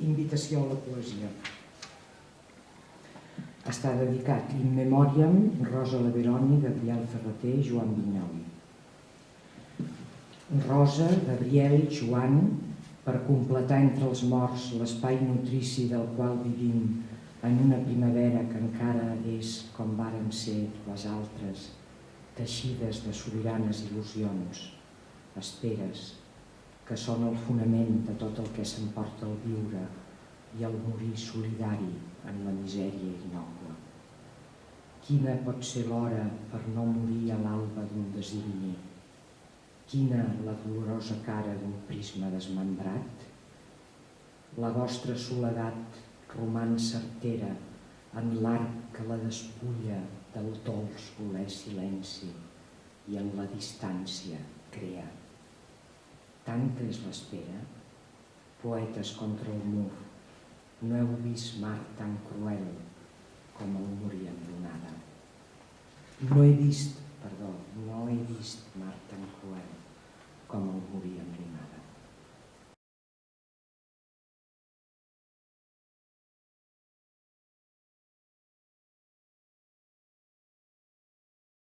Invitació a la poesia. Està dedicat in memoriam Rosa Leveroni, Gabriel Ferreter i Joan Vinyoli. Rosa, Gabriel, Joan, per completar entre els morts l'espai nutrici del qual vivim en una primavera que encara és com varen ser les altres, teixides de sobiranes il·lusions, esperes, que són el fonament de tot el que s'emporta el viure i el morir solidari en la misèria innocua. Quina pot ser l'hora per no morir a l'alba d'un designi? Quina la dolorosa cara d'un prisma desmembrat? La vostra soledat roman certera en l'arc que la despulla del dolç voler silenci i en la distància crea. Tantes l'espera, poetes contra el mur, no heu vist mar tan cruel com el morir en donada. No he vist, perdó, no he vist mar tan cruel com el morir en donada.